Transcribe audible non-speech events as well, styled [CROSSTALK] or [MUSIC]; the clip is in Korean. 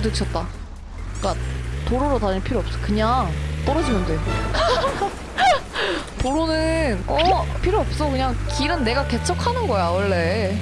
부딪혔다. 그니까 도로로 다닐 필요 없어. 그냥 떨어지면 돼. [LAUGHS] 도로는 어 필요 없어. 그냥 길은 내가 개척하는 거야 원래.